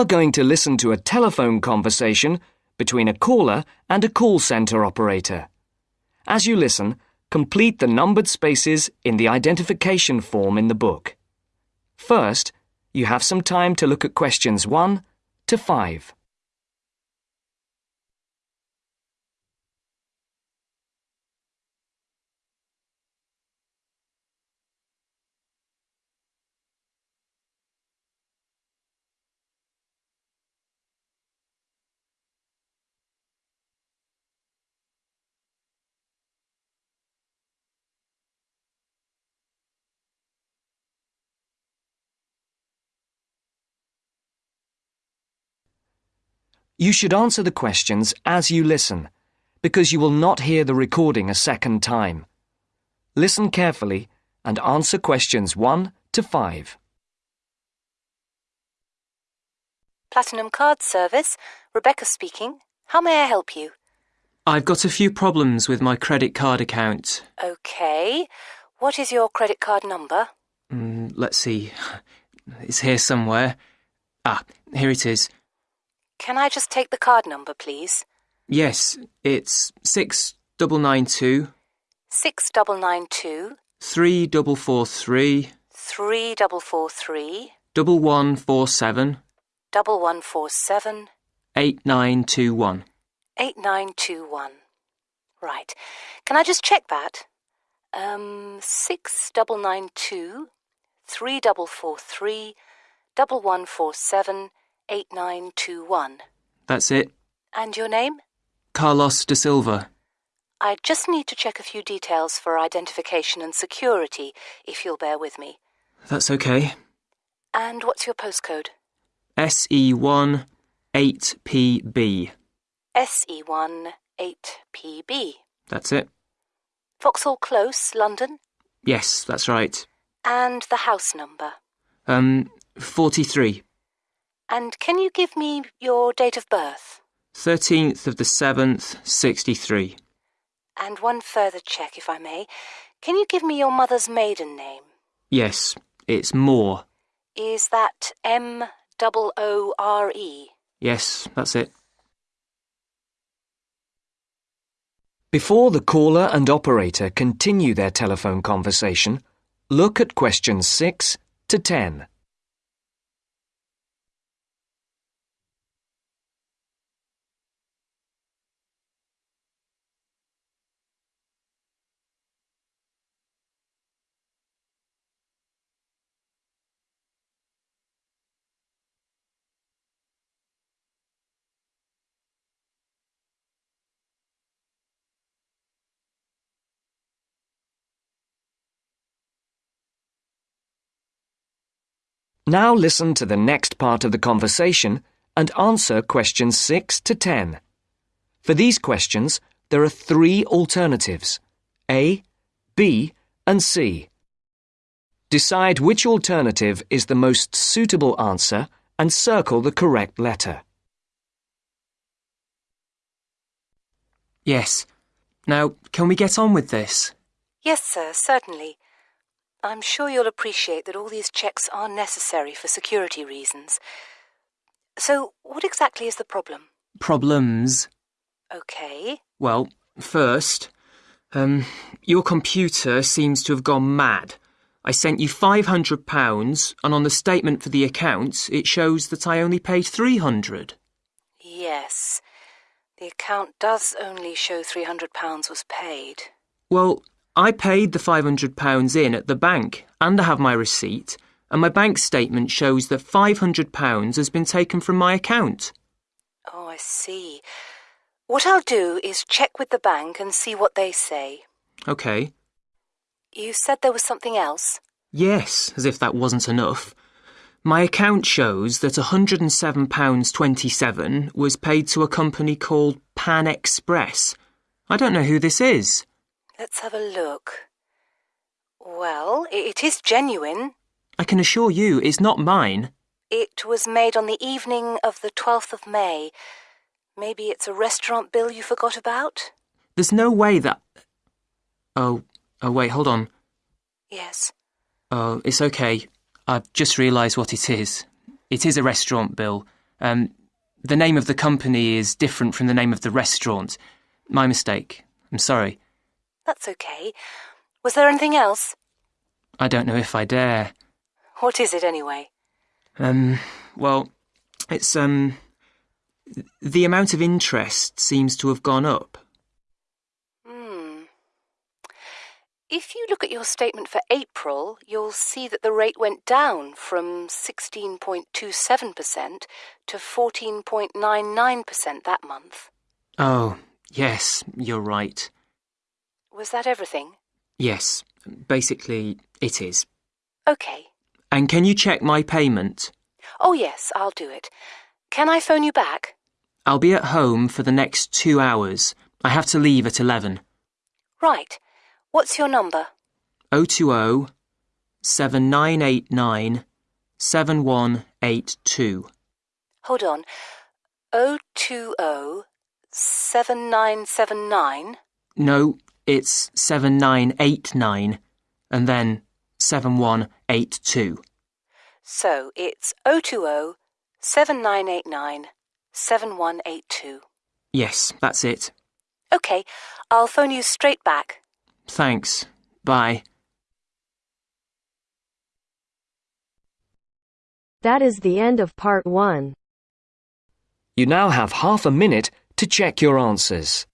Are going to listen to a telephone conversation between a caller and a call centre operator. As you listen, complete the numbered spaces in the identification form in the book. First, you have some time to look at questions 1 to 5. You should answer the questions as you listen, because you will not hear the recording a second time. Listen carefully and answer questions 1 to 5. Platinum Card Service, Rebecca speaking. How may I help you? I've got a few problems with my credit card account. Okay. What is your credit card number? Mm, let's see. It's here somewhere. Ah, here it is. Can I just take the card number, please? Yes, it's 6992. 6992. 3443. 3443. 1147. 1147. 8921. 8921. Right. Can I just check that? Um, 6992, 3443, 1147, eight nine two one. That's it. And your name? Carlos de Silva. I just need to check a few details for identification and security, if you'll bear with me. That's okay. And what's your postcode? SE1 8PB. SE1 8PB. That's it. Vauxhall Close, London. Yes, that's right. And the house number. Um, 43. And can you give me your date of birth? 13th of the 7th, 63. And one further check, if I may. Can you give me your mother's maiden name? Yes, it's Moore. Is that M O O R E? Yes, that's it. Before the caller and operator continue their telephone conversation, look at questions 6 to 10. Now listen to the next part of the conversation and answer questions 6 to 10. For these questions, there are three alternatives A, B, and C. Decide which alternative is the most suitable answer and circle the correct letter. Yes. Now, can we get on with this? Yes, sir, certainly. I'm sure you'll appreciate that all these checks are necessary for security reasons. So, what exactly is the problem? Problems? Okay. Well, first, um, your computer seems to have gone mad. I sent you £500, and on the statement for the account, it shows that I only paid 300 Yes. The account does only show £300 was paid. Well, I paid the £500 in at the bank, and I have my receipt, and my bank statement shows that £500 has been taken from my account. Oh, I see. What I'll do is check with the bank and see what they say. OK. You said there was something else? Yes, as if that wasn't enough. My account shows that £107.27 was paid to a company called Pan Express. I don't know who this is. Let's have a look. Well, it is genuine. I can assure you it's not mine. It was made on the evening of the 12th of May. Maybe it's a restaurant bill you forgot about? There's no way that. Oh, oh, wait, hold on. Yes. Oh, it's okay. I've just realised what it is. It is a restaurant bill. Um, the name of the company is different from the name of the restaurant. My mistake. I'm sorry. That's okay. Was there anything else? I don't know if I dare. What is it anyway? Um, well, it's, um, the amount of interest seems to have gone up. Hmm. If you look at your statement for April, you'll see that the rate went down from 16.27% to 14.99% that month. Oh, yes, you're right. Was that everything? Yes, basically, it is. Okay. And can you check my payment? Oh, yes, I'll do it. Can I phone you back? I'll be at home for the next two hours. I have to leave at 11. Right. What's your number? 020 7989 7182. Hold on. 020 7979. No, it's 7989 and then 7182. So it's 020 7989 7182. Yes, that's it. Okay, I'll phone you straight back. Thanks. Bye. That is the end of part one. You now have half a minute to check your answers.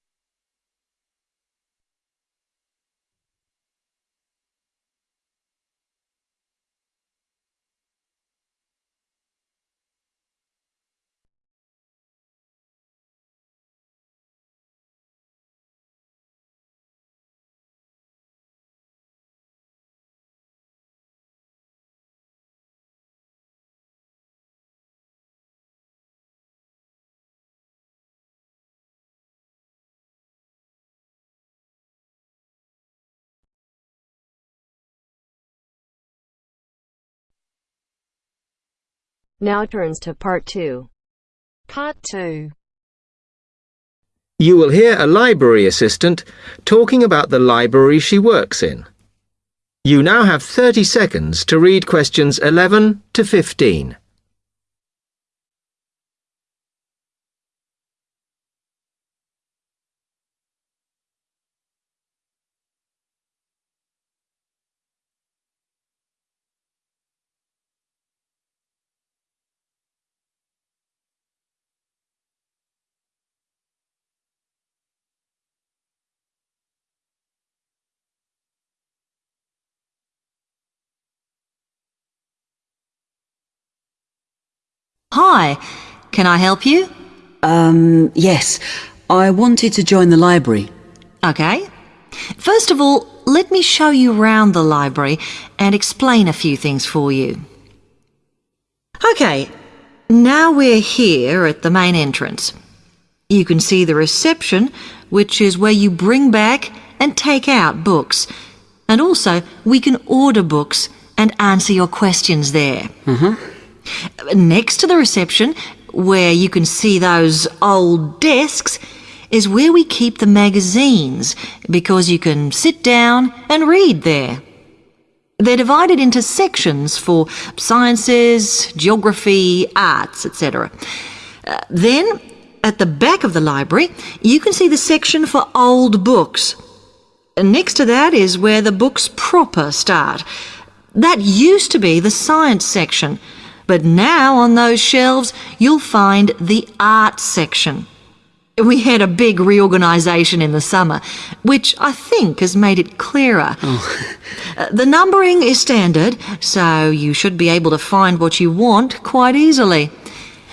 Now turns to part two. Part two. You will hear a library assistant talking about the library she works in. You now have 30 seconds to read questions 11 to 15. Hi, can I help you? Um, yes. I wanted to join the library. Okay. First of all, let me show you round the library and explain a few things for you. Okay, now we're here at the main entrance. You can see the reception, which is where you bring back and take out books. And also, we can order books and answer your questions there. Next to the reception, where you can see those old desks, is where we keep the magazines because you can sit down and read there. They're divided into sections for sciences, geography, arts, etc. Uh, then, at the back of the library, you can see the section for old books. Next to that is where the books proper start. That used to be the science section, but now on those shelves you'll find the art section. We had a big reorganisation in the summer, which I think has made it clearer. Uh, the numbering is standard, so you should be able to find what you want quite easily.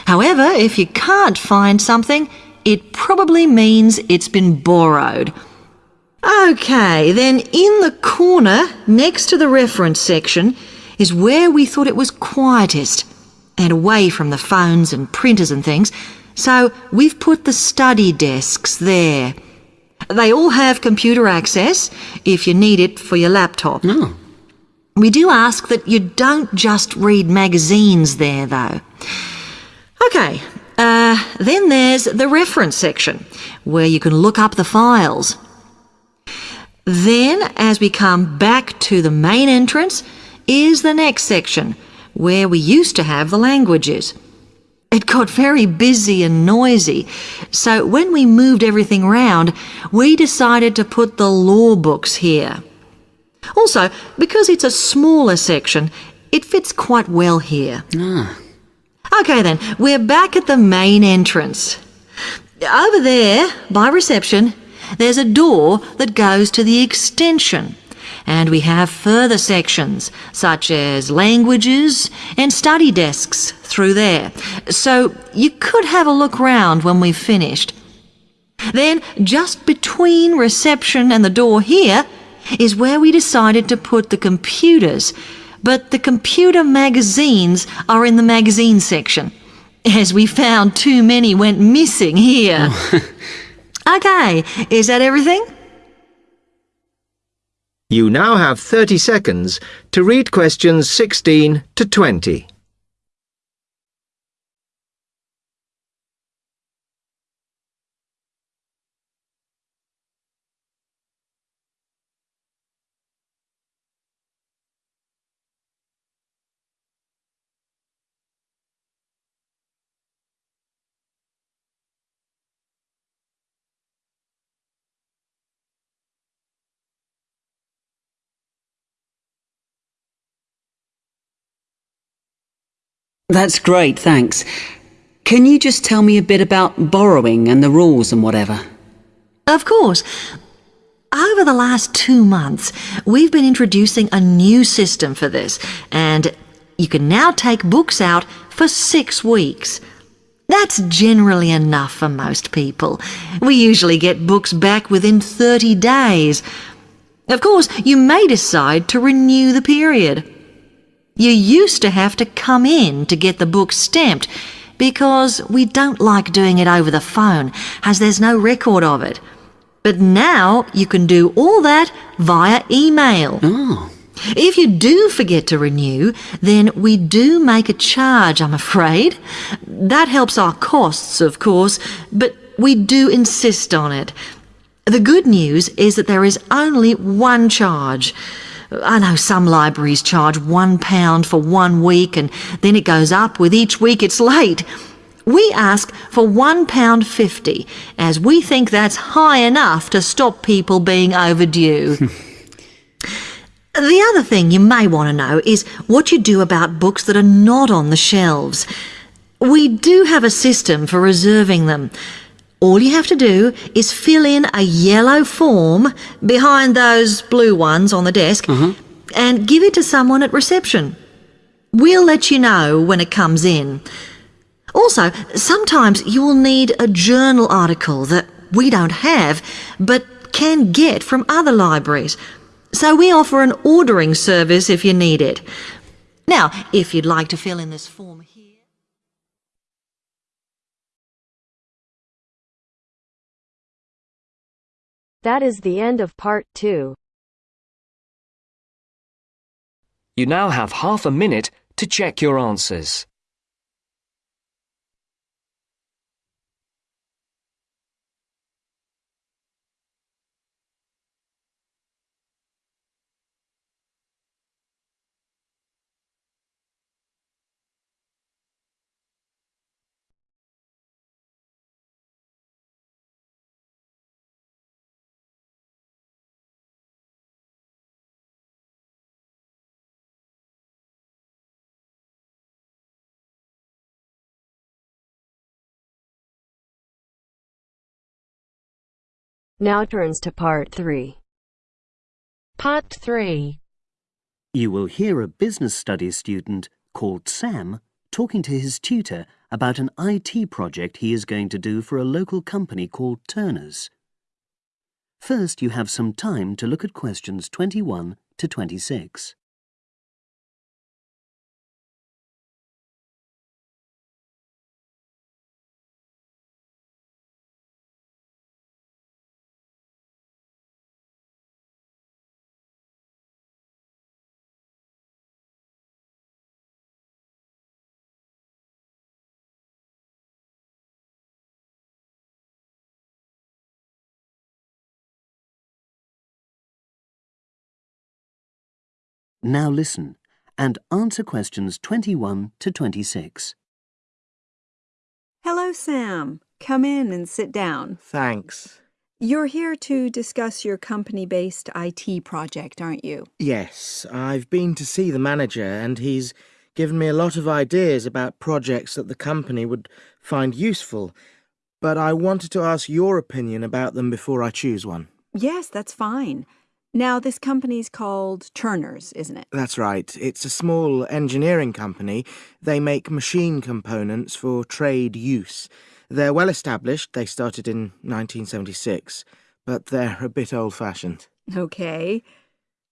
However, if you can't find something, it probably means it's been borrowed. Okay, then in the corner next to the reference section is where we thought it was quietest and away from the phones and printers and things, so we've put the study desks there. They all have computer access if you need it for your laptop. Oh. We do ask that you don't just read magazines there, though. Okay, uh, then there's the reference section, where you can look up the files. Then, as we come back to the main entrance, is the next section, where we used to have the languages. It got very busy and noisy, so when we moved everything round, we decided to put the law books here. Also, because it's a smaller section, it fits quite well here. Ah. Okay then, we're back at the main entrance. Over there, by reception, there's a door that goes to the extension. And we have further sections, such as languages and study desks through there. So you could have a look round when we've finished. Then, just between reception and the door here, is where we decided to put the computers. But the computer magazines are in the magazine section, as we found too many went missing here. Oh. okay, is that everything? You now have 30 seconds to read questions 16 to 20. That's great, thanks. Can you just tell me a bit about borrowing and the rules and whatever? Of course. Over the last two months, we've been introducing a new system for this, and you can now take books out for six weeks. That's generally enough for most people. We usually get books back within 30 days. Of course, you may decide to renew the period. You used to have to come in to get the book stamped because we don't like doing it over the phone as there's no record of it. But now you can do all that via email. Oh. If you do forget to renew, then we do make a charge, I'm afraid. That helps our costs, of course, but we do insist on it. The good news is that there is only one charge. I know some libraries charge one pound for one week and then it goes up with each week it's late. We ask for one pound fifty, as we think that's high enough to stop people being overdue. the other thing you may want to know is what you do about books that are not on the shelves. We do have a system for reserving them. All you have to do is fill in a yellow form behind those blue ones on the desk mm-hmm. and give it to someone at reception. We'll let you know when it comes in. Also, sometimes you will need a journal article that we don't have but can get from other libraries. So we offer an ordering service if you need it. Now, if you'd like to fill in this form here. That is the end of part two. You now have half a minute to check your answers. Now turns to part three. Part three. You will hear a business studies student called Sam talking to his tutor about an IT project he is going to do for a local company called Turner's. First, you have some time to look at questions 21 to 26. Now listen and answer questions 21 to 26. Hello, Sam. Come in and sit down. Thanks. You're here to discuss your company based IT project, aren't you? Yes, I've been to see the manager and he's given me a lot of ideas about projects that the company would find useful. But I wanted to ask your opinion about them before I choose one. Yes, that's fine. Now, this company's called Turner's, isn't it? That's right. It's a small engineering company. They make machine components for trade use. They're well established. They started in 1976, but they're a bit old fashioned. Okay.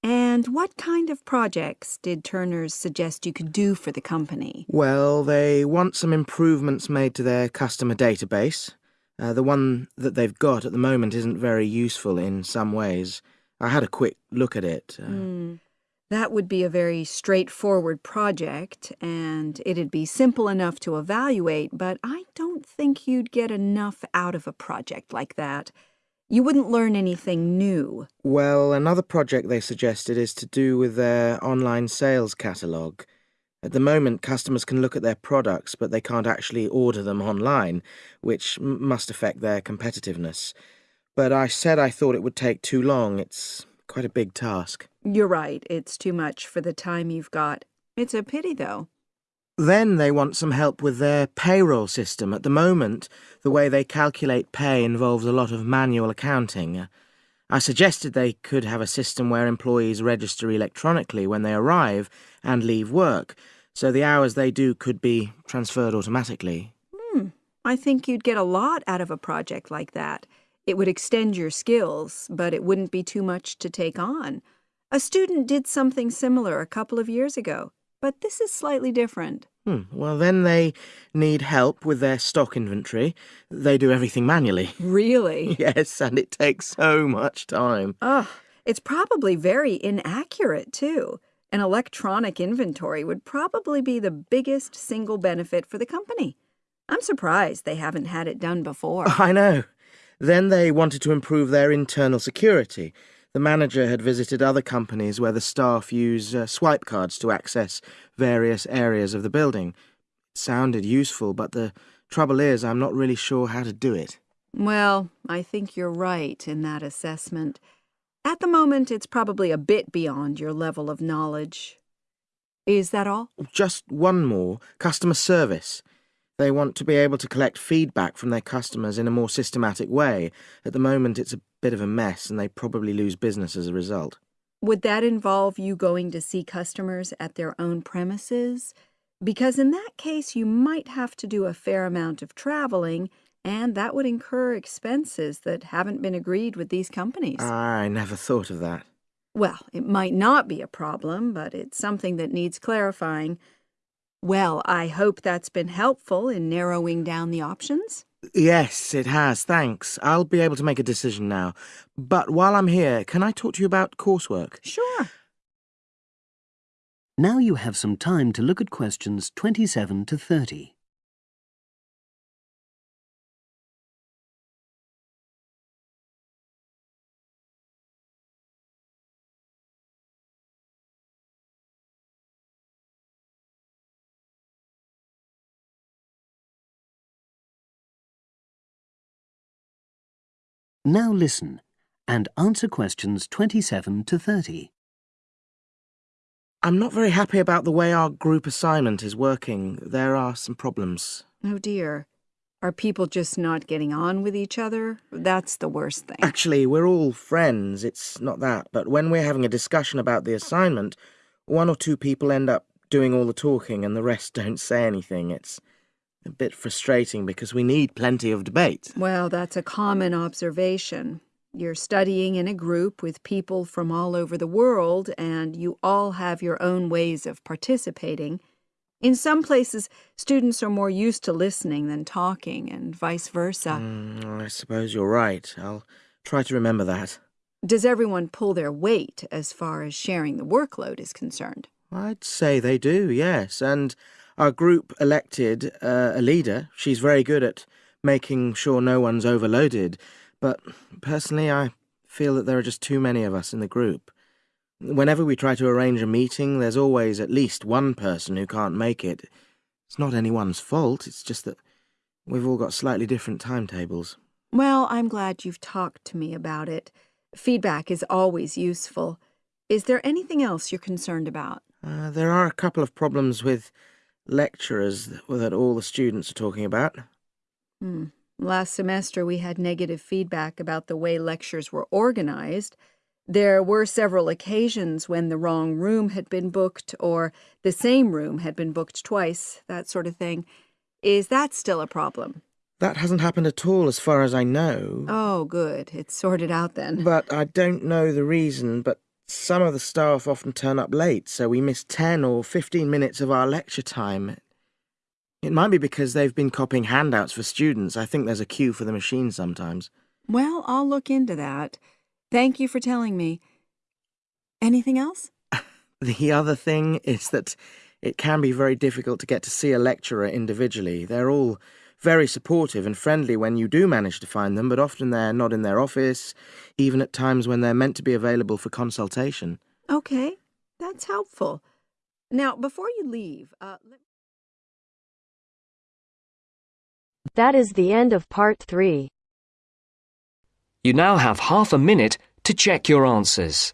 And what kind of projects did Turner's suggest you could do for the company? Well, they want some improvements made to their customer database. Uh, the one that they've got at the moment isn't very useful in some ways. I had a quick look at it. Uh, Mm. That would be a very straightforward project, and it'd be simple enough to evaluate, but I don't think you'd get enough out of a project like that. You wouldn't learn anything new. Well, another project they suggested is to do with their online sales catalogue. At the moment, customers can look at their products, but they can't actually order them online, which must affect their competitiveness. But I said I thought it would take too long. It's quite a big task. You're right, it's too much for the time you've got. It's a pity, though. Then they want some help with their payroll system. At the moment, the way they calculate pay involves a lot of manual accounting. I suggested they could have a system where employees register electronically when they arrive and leave work, so the hours they do could be transferred automatically. Hmm. I think you'd get a lot out of a project like that. It would extend your skills, but it wouldn't be too much to take on. A student did something similar a couple of years ago, but this is slightly different. Hmm. Well, then they need help with their stock inventory. They do everything manually. Really? yes, and it takes so much time. Ugh, it's probably very inaccurate, too. An electronic inventory would probably be the biggest single benefit for the company. I'm surprised they haven't had it done before. I know. Then they wanted to improve their internal security. The manager had visited other companies where the staff use uh, swipe cards to access various areas of the building. It sounded useful, but the trouble is I'm not really sure how to do it. Well, I think you're right in that assessment. At the moment, it's probably a bit beyond your level of knowledge. Is that all? Just one more customer service. They want to be able to collect feedback from their customers in a more systematic way. At the moment, it's a bit of a mess, and they probably lose business as a result. Would that involve you going to see customers at their own premises? Because in that case, you might have to do a fair amount of traveling, and that would incur expenses that haven't been agreed with these companies. I never thought of that. Well, it might not be a problem, but it's something that needs clarifying. Well, I hope that's been helpful in narrowing down the options. Yes, it has, thanks. I'll be able to make a decision now. But while I'm here, can I talk to you about coursework? Sure. Now you have some time to look at questions 27 to 30. Now listen and answer questions 27 to 30. I'm not very happy about the way our group assignment is working. There are some problems. Oh dear. Are people just not getting on with each other? That's the worst thing. Actually, we're all friends, it's not that. But when we're having a discussion about the assignment, one or two people end up doing all the talking and the rest don't say anything. It's a bit frustrating because we need plenty of debate. Well, that's a common observation. You're studying in a group with people from all over the world, and you all have your own ways of participating. In some places, students are more used to listening than talking, and vice versa. Mm, I suppose you're right. I'll try to remember that. Does everyone pull their weight as far as sharing the workload is concerned? I'd say they do, yes. And our group elected uh, a leader. She's very good at making sure no one's overloaded. But personally, I feel that there are just too many of us in the group. Whenever we try to arrange a meeting, there's always at least one person who can't make it. It's not anyone's fault, it's just that we've all got slightly different timetables. Well, I'm glad you've talked to me about it. Feedback is always useful. Is there anything else you're concerned about? Uh, there are a couple of problems with lecturers that, all the students are talking about. Hmm. Last semester, we had negative feedback about the way lectures were organized. There were several occasions when the wrong room had been booked or the same room had been booked twice, that sort of thing. Is that still a problem? That hasn't happened at all as far as I know. Oh, good. It's sorted out then. But I don't know the reason, but some of the staff often turn up late, so we miss 10 or 15 minutes of our lecture time. It might be because they've been copying handouts for students. I think there's a queue for the machine sometimes. Well, I'll look into that. Thank you for telling me. Anything else? The other thing is that it can be very difficult to get to see a lecturer individually. They're all very supportive and friendly when you do manage to find them, but often they're not in their office, even at times when they're meant to be available for consultation. Okay, that's helpful. Now, before you leave, uh, let That is the end of part three. You now have half a minute to check your answers.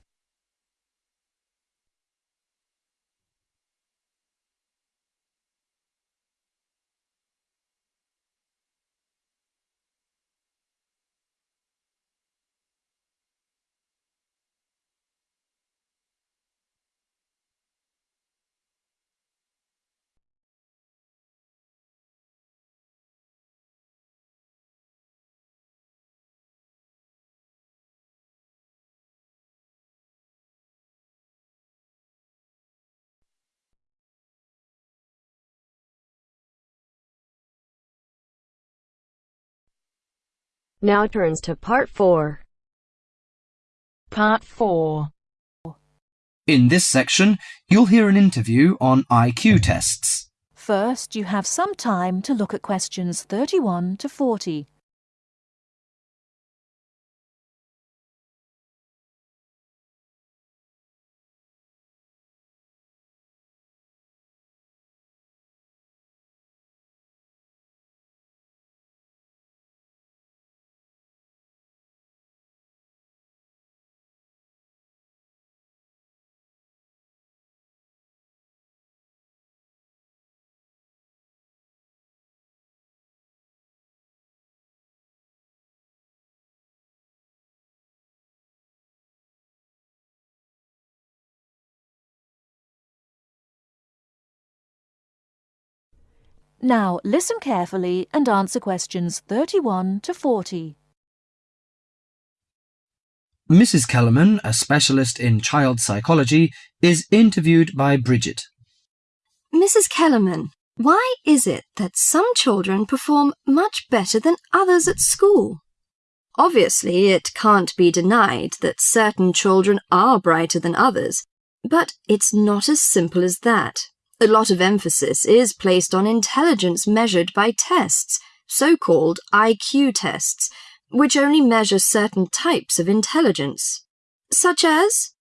Now turns to part four. Part 4 In this section, you'll hear an interview on IQ tests. First, you have some time to look at questions 31 to 40. Now, listen carefully and answer questions 31 to 40. Mrs. Kellerman, a specialist in child psychology, is interviewed by Bridget. Mrs. Kellerman, why is it that some children perform much better than others at school? Obviously, it can't be denied that certain children are brighter than others, but it's not as simple as that. A lot of emphasis is placed on intelligence measured by tests, so-called IQ tests, which only measure certain types of intelligence, such as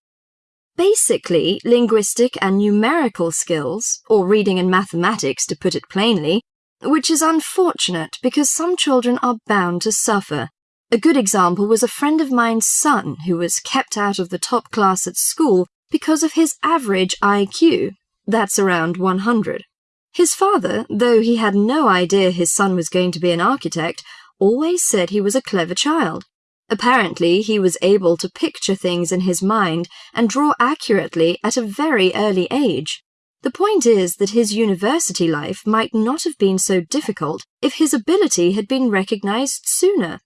basically linguistic and numerical skills, or reading and mathematics to put it plainly, which is unfortunate because some children are bound to suffer. A good example was a friend of mine's son who was kept out of the top class at school because of his average IQ. That's around 100. His father, though he had no idea his son was going to be an architect, always said he was a clever child. Apparently, he was able to picture things in his mind and draw accurately at a very early age. The point is that his university life might not have been so difficult if his ability had been recognized sooner.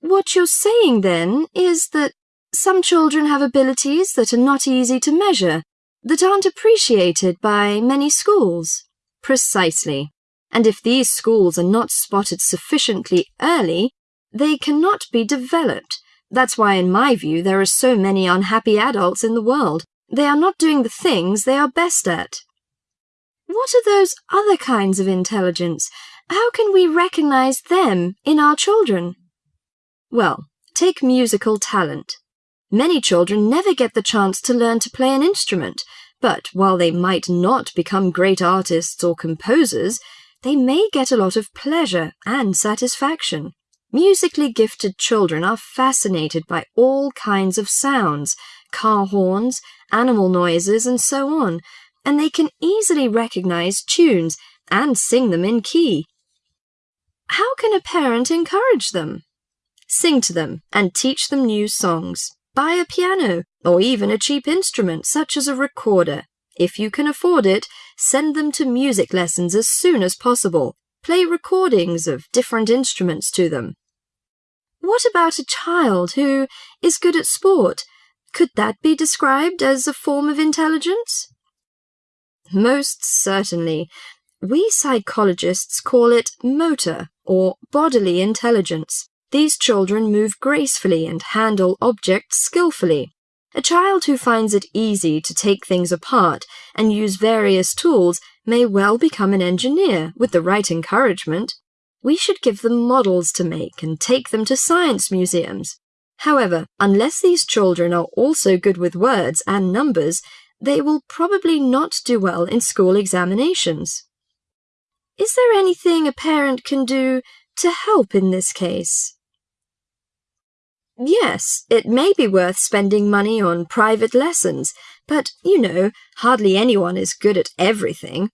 What you're saying, then, is that some children have abilities that are not easy to measure, that aren't appreciated by many schools. Precisely. And if these schools are not spotted sufficiently early, they cannot be developed. That's why, in my view, there are so many unhappy adults in the world. They are not doing the things they are best at. What are those other kinds of intelligence? How can we recognize them in our children? Well, take musical talent. Many children never get the chance to learn to play an instrument, but while they might not become great artists or composers, they may get a lot of pleasure and satisfaction. Musically gifted children are fascinated by all kinds of sounds, car horns, animal noises, and so on, and they can easily recognize tunes and sing them in key. How can a parent encourage them? Sing to them and teach them new songs. Buy a piano or even a cheap instrument such as a recorder. If you can afford it, send them to music lessons as soon as possible. Play recordings of different instruments to them. What about a child who is good at sport? Could that be described as a form of intelligence? Most certainly. We psychologists call it motor or bodily intelligence. These children move gracefully and handle objects skillfully. A child who finds it easy to take things apart and use various tools may well become an engineer with the right encouragement. We should give them models to make and take them to science museums. However, unless these children are also good with words and numbers, they will probably not do well in school examinations. Is there anything a parent can do to help in this case? Yes, it may be worth spending money on private lessons, but, you know, hardly anyone is good at everything.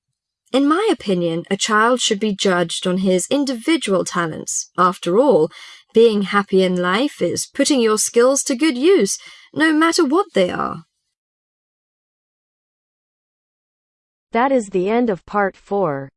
In my opinion, a child should be judged on his individual talents. After all, being happy in life is putting your skills to good use, no matter what they are. That is the end of part 4.